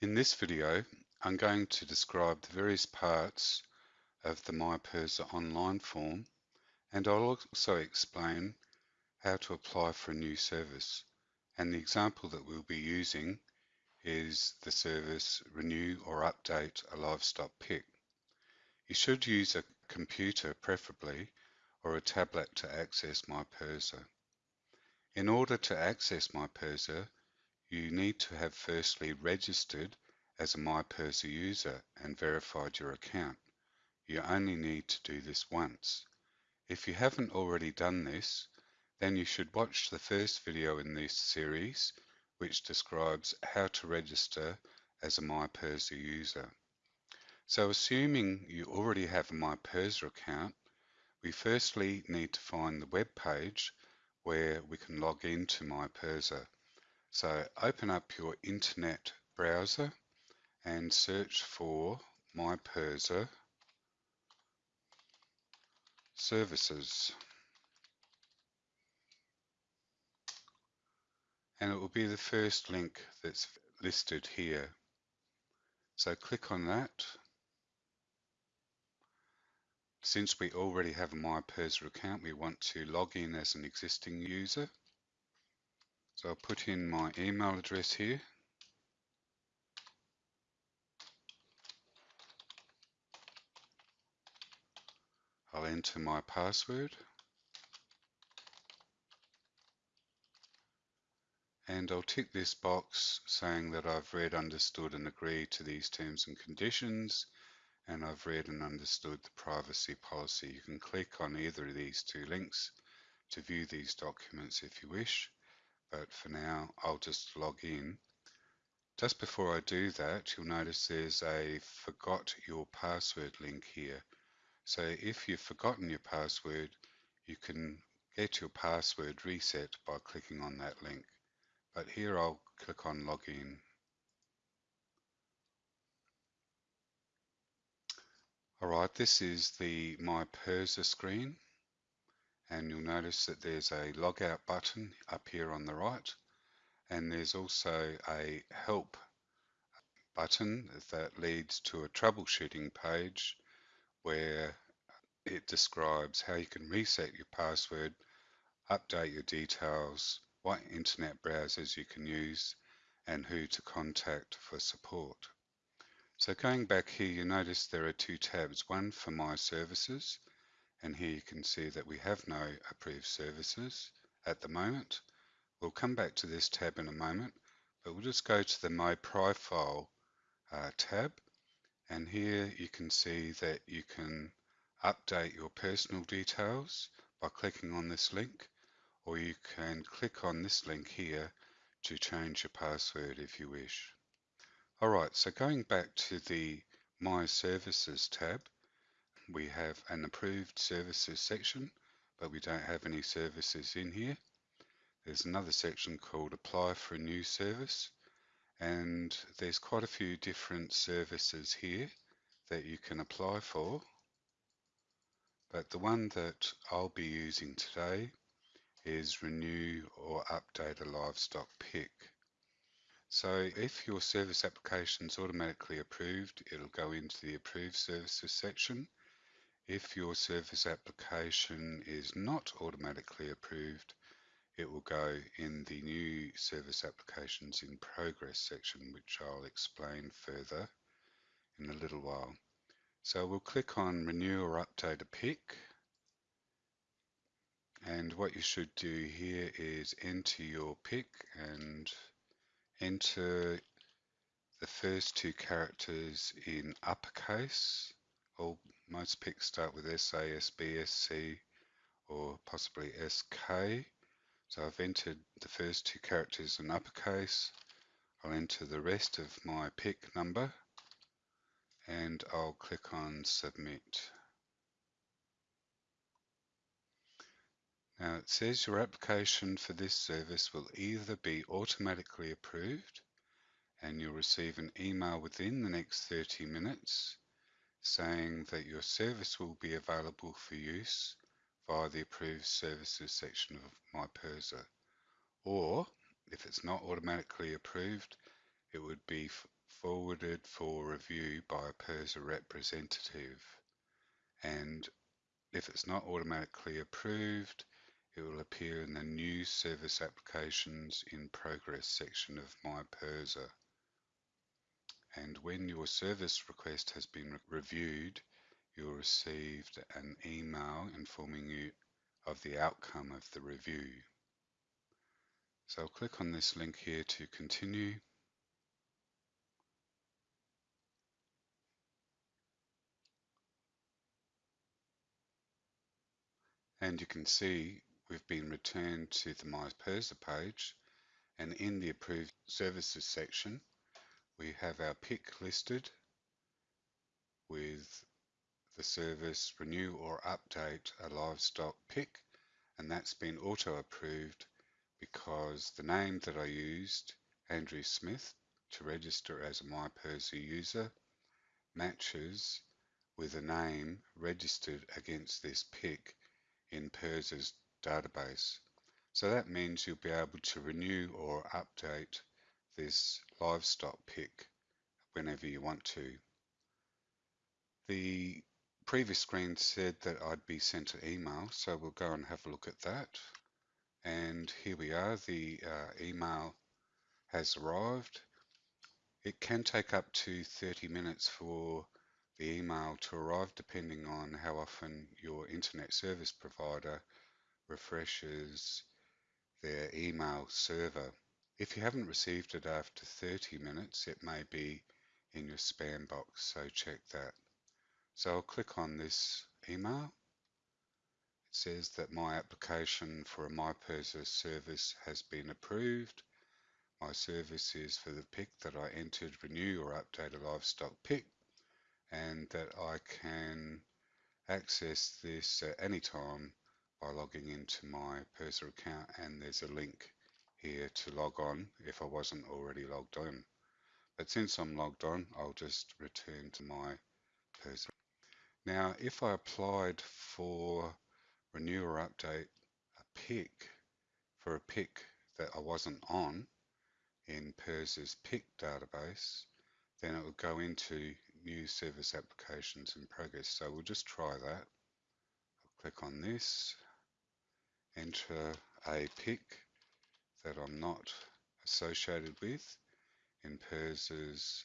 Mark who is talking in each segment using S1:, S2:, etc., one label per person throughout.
S1: In this video, I'm going to describe the various parts of the MyPIRSA online form and I'll also explain how to apply for a new service. And the example that we'll be using is the service Renew or Update a Livestock PIC. You should use a computer preferably or a tablet to access MyPIRSA. In order to access MyPIRSA, you need to have firstly registered as a MyPIRSA user and verified your account. You only need to do this once. If you haven't already done this, then you should watch the first video in this series which describes how to register as a MyPIRSA user. So assuming you already have a MyPIRSA account, we firstly need to find the web page where we can log into MyPIRSA. So open up your internet browser and search for MyPIRSA services. And it will be the first link that's listed here. So click on that. Since we already have a MyPIRSA account, we want to log in as an existing user. So I'll put in my email address here. I'll enter my password. And I'll tick this box saying that I've read, understood and agreed to these terms and conditions and I've read and understood the privacy policy. You can click on either of these two links to view these documents if you wish but for now I'll just log in. Just before I do that, you'll notice there's a forgot your password link here. So if you've forgotten your password, you can get your password reset by clicking on that link. But here I'll click on login. Alright, this is the My PIRSA screen and you'll notice that there's a logout button up here on the right and there's also a help button that leads to a troubleshooting page where it describes how you can reset your password, update your details, what internet browsers you can use and who to contact for support. So going back here you notice there are two tabs, one for my services and here you can see that we have no approved services at the moment. We'll come back to this tab in a moment, but we'll just go to the My Profile uh, tab. And here you can see that you can update your personal details by clicking on this link, or you can click on this link here to change your password if you wish. Alright, so going back to the My Services tab, we have an approved services section, but we don't have any services in here. There's another section called apply for a new service and there's quite a few different services here that you can apply for. But the one that I'll be using today is renew or update a livestock PIC. So if your service application is automatically approved, it'll go into the approved services section if your service application is not automatically approved, it will go in the new service applications in progress section, which I'll explain further in a little while. So we'll click on renew or update a PIC. And what you should do here is enter your PIC and enter the first two characters in uppercase, all most PICs start with SA, SB, or possibly SK. So I've entered the first two characters in uppercase. I'll enter the rest of my PIC number and I'll click on submit. Now it says your application for this service will either be automatically approved and you'll receive an email within the next 30 minutes saying that your service will be available for use via the approved services section of MyPIRSA. Or if it's not automatically approved, it would be forwarded for review by a PIRSA representative. And if it's not automatically approved, it will appear in the New Service Applications in Progress section of My PIRSA. And when your service request has been re reviewed, you'll receive an email informing you of the outcome of the review. So I'll click on this link here to continue. And you can see we've been returned to the My PIRSA page and in the approved services section we have our PIC listed with the service renew or update a livestock PIC and that's been auto approved because the name that I used, Andrew Smith, to register as a My PIRSA user matches with a name registered against this PIC in PIRSA's database. So that means you'll be able to renew or update this livestock PIC whenever you want to. The previous screen said that I'd be sent an email, so we'll go and have a look at that. And here we are, the uh, email has arrived. It can take up to 30 minutes for the email to arrive depending on how often your internet service provider refreshes their email server. If you haven't received it after 30 minutes, it may be in your spam box, so check that. So I'll click on this email. It says that my application for a My PIRSA service has been approved. My service is for the PIC that I entered, renew or update a livestock PIC, and that I can access this at any time by logging into my PIRSA account and there's a link here to log on if I wasn't already logged on. But since I'm logged on, I'll just return to my PIRSA. Now, if I applied for renew or update a PIC for a PIC that I wasn't on in PIRSA's PIC database, then it would go into new service applications in progress. So we'll just try that. I'll click on this, enter a PIC that I'm not associated with in PIRSA's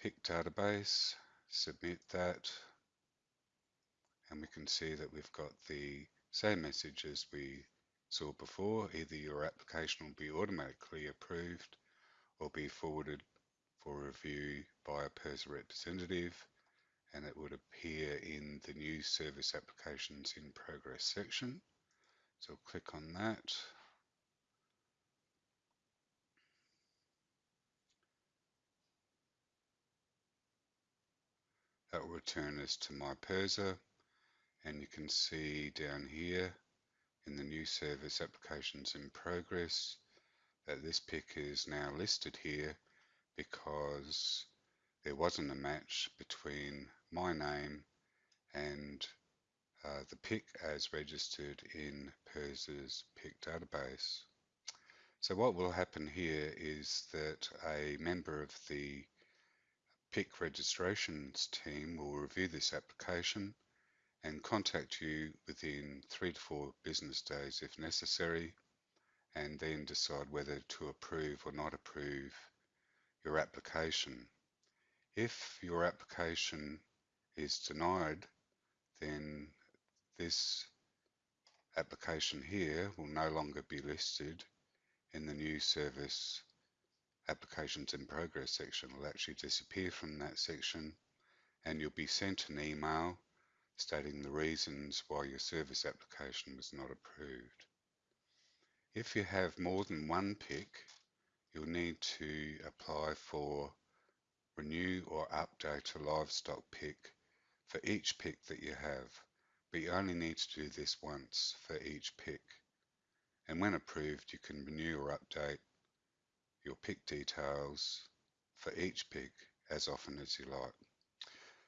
S1: PIC database, submit that, and we can see that we've got the same message as we saw before. Either your application will be automatically approved or be forwarded for review by a PIRSA representative and it would appear in the new service applications in progress section. So click on that. That will return us to my PIRSA and you can see down here in the new service applications in progress that this PIC is now listed here because there wasn't a match between my name and uh, the PIC as registered in PIRSA's PIC database. So what will happen here is that a member of the PIC registrations team will review this application and contact you within three to four business days if necessary and then decide whether to approve or not approve your application. If your application is denied, then this application here will no longer be listed in the new service applications in progress section. Will actually disappear from that section and you'll be sent an email stating the reasons why your service application was not approved. If you have more than one PIC, you'll need to apply for renew or update a livestock PIC for each PIC that you have, but you only need to do this once for each PIC. And when approved, you can renew or update your PIC details for each PIC as often as you like.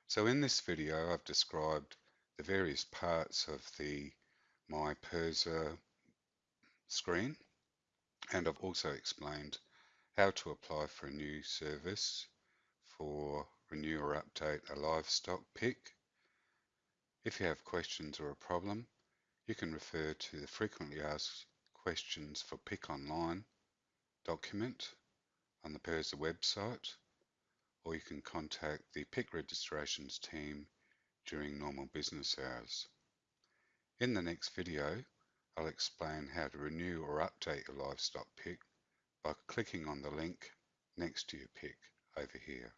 S1: So in this video, I've described the various parts of the My PIRSA screen, and I've also explained how to apply for a new service for renew or update a livestock PIC. If you have questions or a problem, you can refer to the frequently asked questions for PIC online document on the PIRSA website, or you can contact the PIC registrations team during normal business hours. In the next video, I'll explain how to renew or update your livestock PIC by clicking on the link next to your PIC over here.